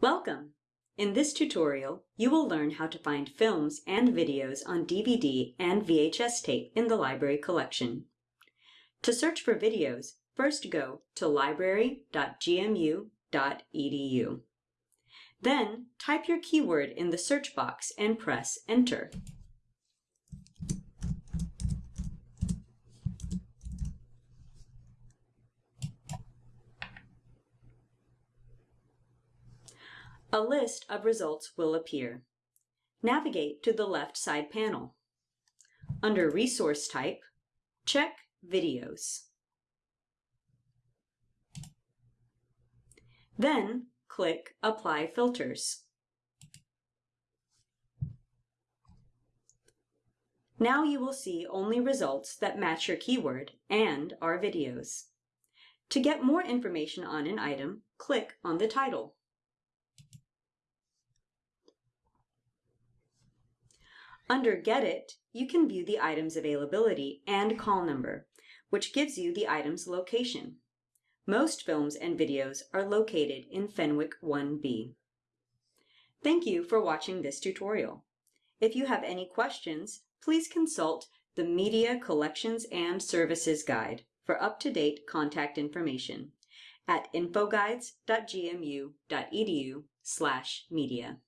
Welcome! In this tutorial, you will learn how to find films and videos on DVD and VHS tape in the library collection. To search for videos, first go to library.gmu.edu. Then type your keyword in the search box and press Enter. A list of results will appear. Navigate to the left side panel. Under Resource Type, check Videos. Then click Apply Filters. Now you will see only results that match your keyword and are videos. To get more information on an item, click on the title. Under Get It, you can view the item's availability and call number, which gives you the item's location. Most films and videos are located in Fenwick 1B. Thank you for watching this tutorial. If you have any questions, please consult the Media Collections and Services Guide for up-to-date contact information at infoguides.gmu.edu slash media.